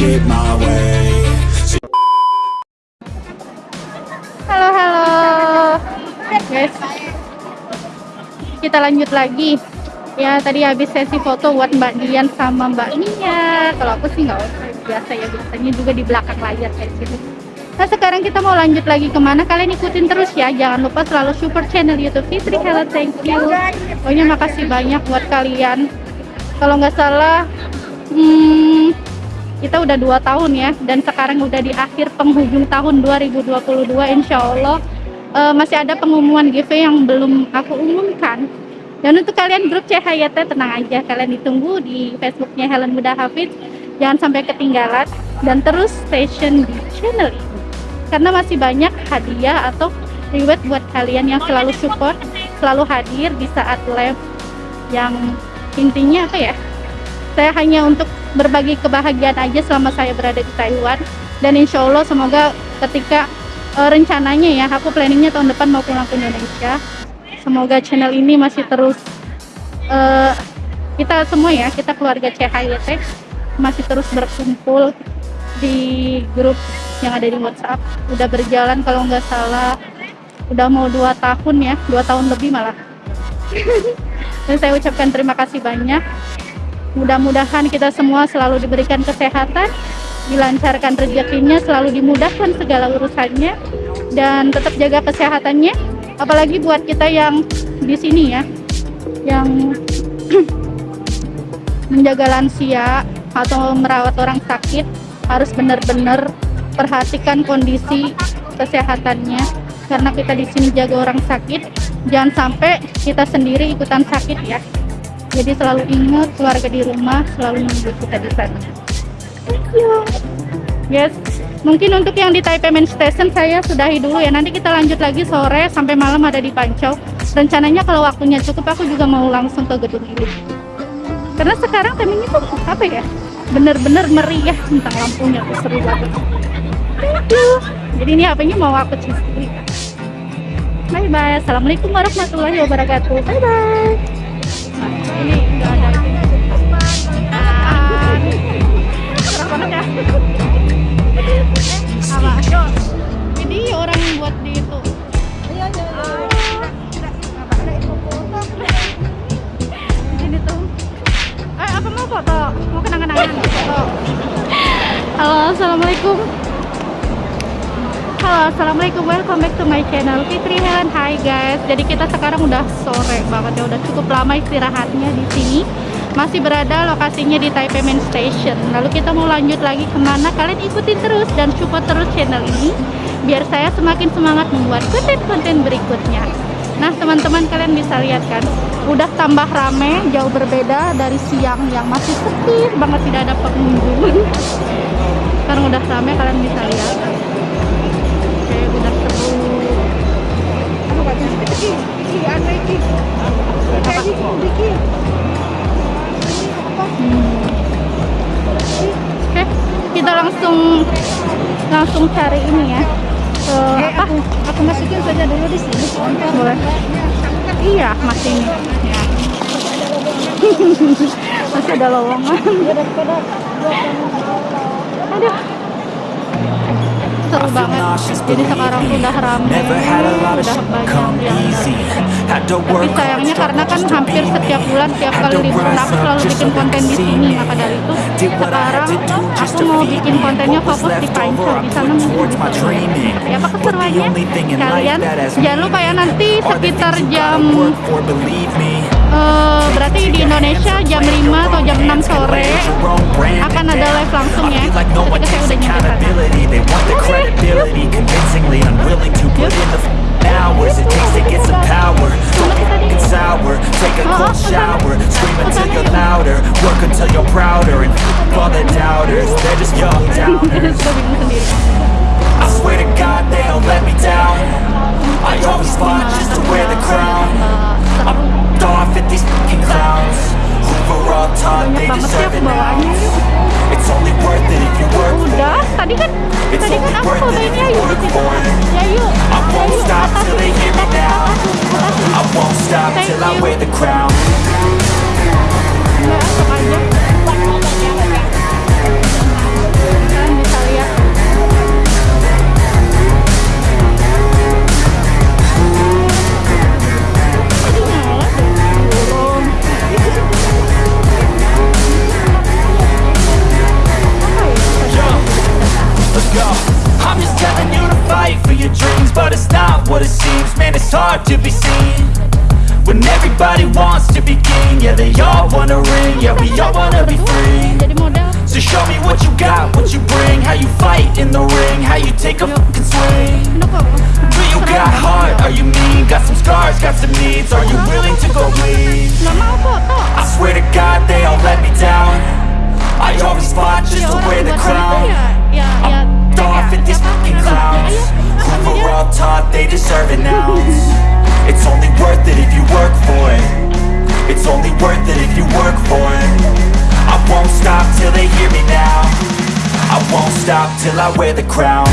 shit my way. Halo halo. Guys. Kita lanjut lagi. Ya tadi habis sesi foto buat Mbak Dian sama Mbak Nia kalau aku sih nggak usah. Biasa ya biasanya juga di belakang layar kayak gitu. Nah sekarang kita mau lanjut lagi ke mana? Kalian ikutin terus ya. Jangan lupa selalu support channel YouTube Fitri Hello thank you. Pokoknya makasih banyak buat kalian. Kalau nggak salah hmm, kita udah dua tahun ya dan sekarang udah di akhir penghujung tahun 2022 insya Allah uh, masih ada pengumuman giveaway yang belum aku umumkan. Dan untuk kalian grup CHYT tenang aja kalian ditunggu di Facebooknya Helen Muda Hafiz. Jangan sampai ketinggalan dan terus station di channel ini karena masih banyak hadiah atau reward buat kalian yang selalu support selalu hadir di saat live yang intinya apa ya? Saya hanya untuk berbagi kebahagiaan aja selama saya berada di Taiwan. Dan insya Allah semoga ketika uh, rencananya ya aku planningnya tahun depan mau pulang ke Indonesia. Semoga channel ini masih terus uh, kita semua ya kita keluarga CHYT masih terus berkumpul di grup yang ada di WhatsApp. Udah berjalan kalau nggak salah udah mau dua tahun ya dua tahun lebih malah. Dan saya ucapkan terima kasih banyak mudah-mudahan kita semua selalu diberikan kesehatan dilancarkan rezekinya selalu dimudahkan segala urusannya dan tetap jaga kesehatannya. Apalagi buat kita yang di sini ya yang menjaga lansia atau merawat orang sakit harus benar-benar perhatikan kondisi kesehatannya. Karena kita di sini jaga orang sakit jangan sampai kita sendiri ikutan sakit ya jadi selalu ingat keluarga di rumah selalu menunggu kita di sana. Thank you. Yes. Mungkin untuk yang di Taipei Main Station saya sudahi dulu ya. Nanti kita lanjut lagi sore sampai malam ada di Pancau. Rencananya kalau waktunya cukup aku juga mau langsung ke gedung ini. Karena sekarang timingnya tuh apa ya? Bener-bener meriah tentang lampunya tuh seru banget. Thank you. Jadi ini HP-nya mau aku cuci bye bye assalamualaikum warahmatullahi wabarakatuh. Bye bye ini nggak ada ini. Ya assalamualaikum. Welcome back to my channel Fitri Helen. Hai guys. Jadi kita sekarang udah sore banget ya, udah cukup lama istirahatnya di sini. Masih berada lokasinya di Taipei Main Station. Lalu kita mau lanjut lagi ke mana? Kalian ikutin terus dan support terus channel ini, biar saya semakin semangat membuat konten-konten berikutnya. Nah teman-teman kalian bisa lihat kan, udah tambah rame, jauh berbeda dari siang yang masih sepi banget tidak ada pengunjung. Sekarang udah rame, kalian bisa lihat langsung langsung cari ini ya. Ke eh, apa? aku, aku masukin saja dulu di sini boleh. iya masih ini. Ya. masih ada lowongan. Aduh seru banget. jadi sekarang udah ramai udah banyak yang tapi sayangnya karena kan hampir setiap bulan setiap kali liburan aku selalu bikin konten di sini. Maka dari itu sekarang aku mau bikin kontennya fokus di Pancau di sana mungkin bisa tapi apa keseruannya? kalian jangan lupa ya nanti sekitar jam uh, berarti di Indonesia jam 5 atau jam 6 sore akan ada live langsung ya. ketika saya udah nyampe sana credibility Convincingly unwilling to put in the hours It takes to get some power. Don't be f***ing sour. Take a cold shower. Scream until you're louder. Work until you're prouder. And f*** all the doubters. They're just young downers I swear to God they don't let me down. I always fought just to wear the crown. I'm off hard to be seen When everybody wants to be king Yeah, they all wanna ring Yeah, we all wanna be free So show me what you got, what you bring How you fight in the ring How you take a fucking swing Do you got heart? Are you mean? Got some scars, got some needs Are you willing to go bleed? I swear to God they all let me down I always fought just to wear the crown I'm off at these fucking clowns Who were all taught they deserve an ounce It's only worth it if you work for it. It's only worth it if you work for it. I won't stop till they hear me now. I won't stop till I wear the crown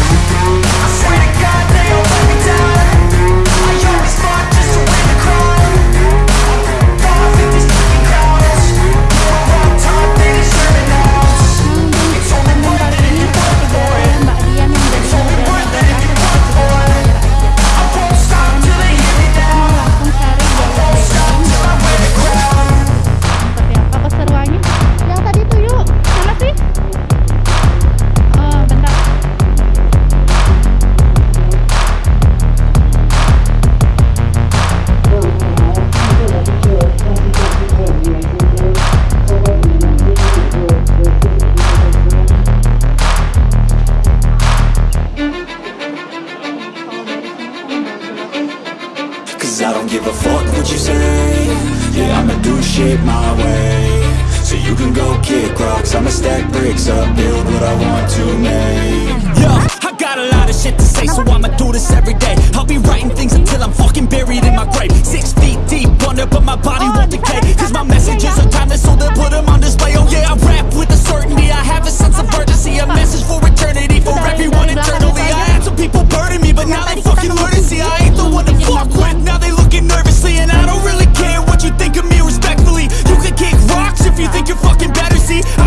what you say. Yeah, I'ma do shit my way. So you can go kick rocks, I'ma stack bricks up, build what I want to make. Yo, I got a lot of shit to say, so I'ma do this every day. I'll be writing things until I'm fucking buried in my grave. Six feet deep under, but my body won't decay. Cause my messages are timeless, so they'll put them on display. Oh yeah, I rap with a certainty. I have a sense of urgency, a message for eternity, for everyone eternally. I had some people burning me, but now they fucking learn to see I ain't the one to fuck with. Now they looking nervously, and I don't really care what you think of me respectfully. You can kick rocks if you think you're fucking better. See, I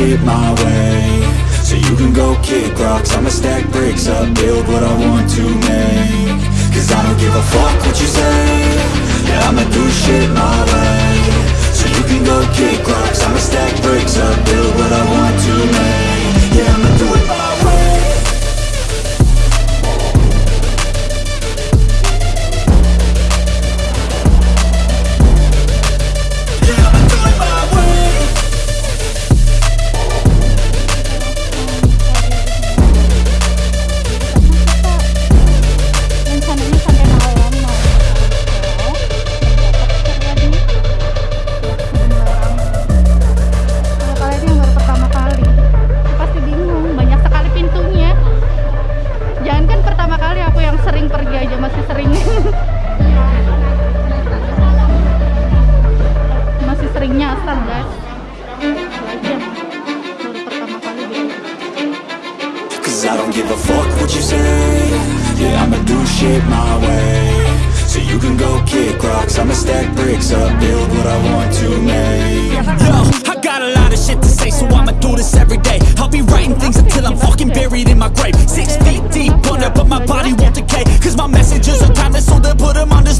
shit my way. So you can go kick rocks. I'ma stack bricks up, build what I want to make. Cause I don't give a fuck what you say. Yeah, I'ma do shit my way. So you can go kick rocks. I'ma stack bricks up, build what I want to make grave. Six feet deep under, but my body won't decay. Cause my messages are timeless, so they put them on display.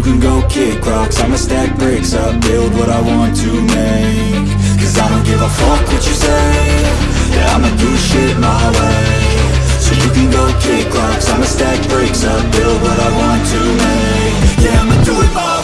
You can go kick rocks, I'ma stack bricks up. Build what I want to make. Cause I don't give a fuck what you say. Yeah, I'ma do shit my way. So you can go kick rocks, I'ma stack bricks up. Build what I want to make. Yeah, I'ma do it my way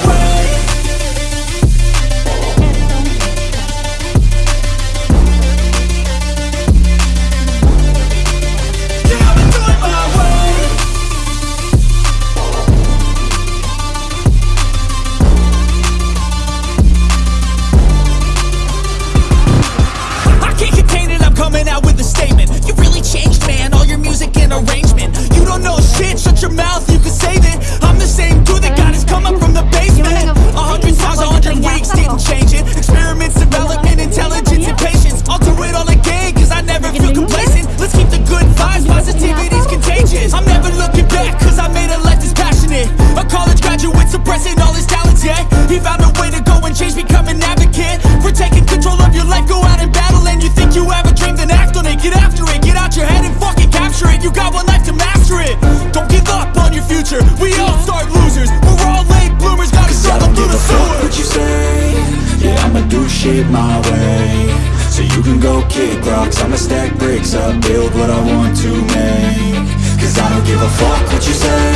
shit my way. So you can go kick rocks. I'ma stack bricks up, build what I want to make. Cause I don't give a fuck what you say.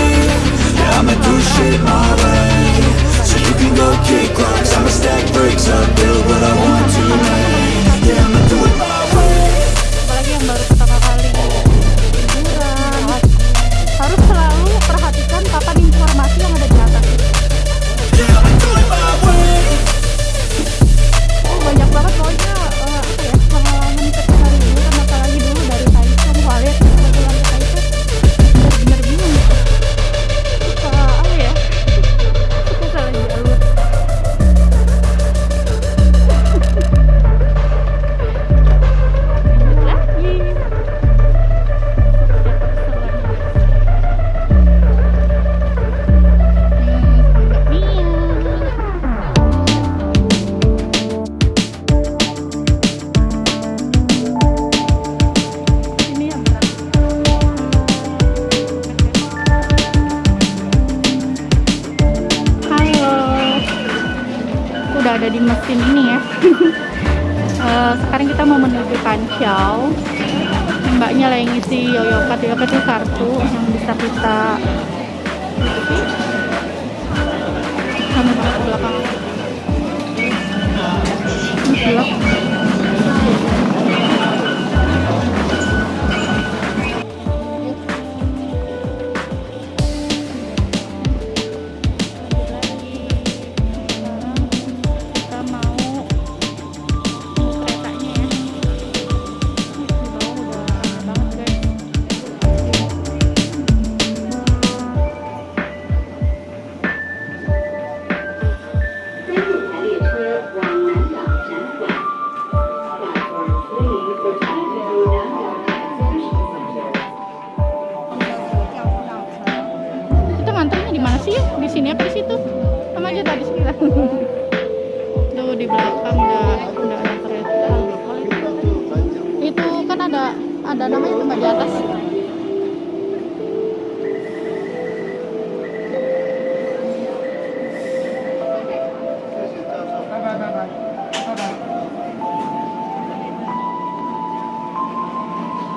Yeah, I'ma do shit my way. So you can go kick rocks. I'ma stack bricks up, build what I want kamu ke belakang belok. sini apa di situ? Sama aja tadi sini Tuh di belakang udah udah ada kereta. Itu kan ada ada namanya tempat di atas.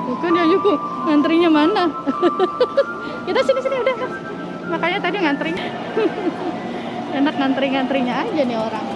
Bukan ya Yuko, ngantrinya mana? aja ngantri enak ngantri-ngantrinya aja nih orang.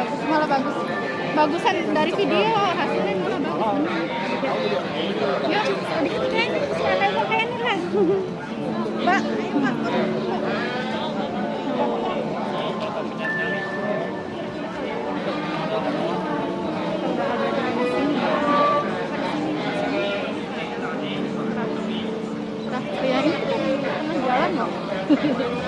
Bagus malah bagus bagusan dari video hasilnya malah bagus yuk sedikit kan ini lah mbak ayo mbak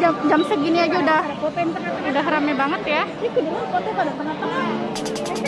jam, jam segini aja udah udah rame banget ya. Ini foto pada tengah-tengah.